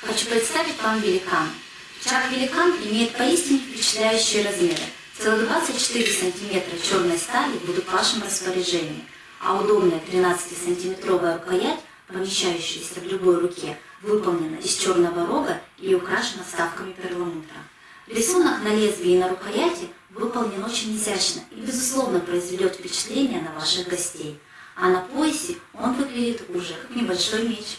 хочу представить вам великан. Чак-великан имеет поистине впечатляющие размеры. Целых 24 сантиметра черной стали будут в вашем распоряжении, а удобная 13-сантиметровая рукоять, помещающаяся в любой руке, выполнена из черного рога и украшена вставками перламутра. Рисунок на лезвии и на рукояти выполнен очень изящно и, безусловно, произведет впечатление на ваших гостей. А на поясе он выглядит уже как небольшой меч.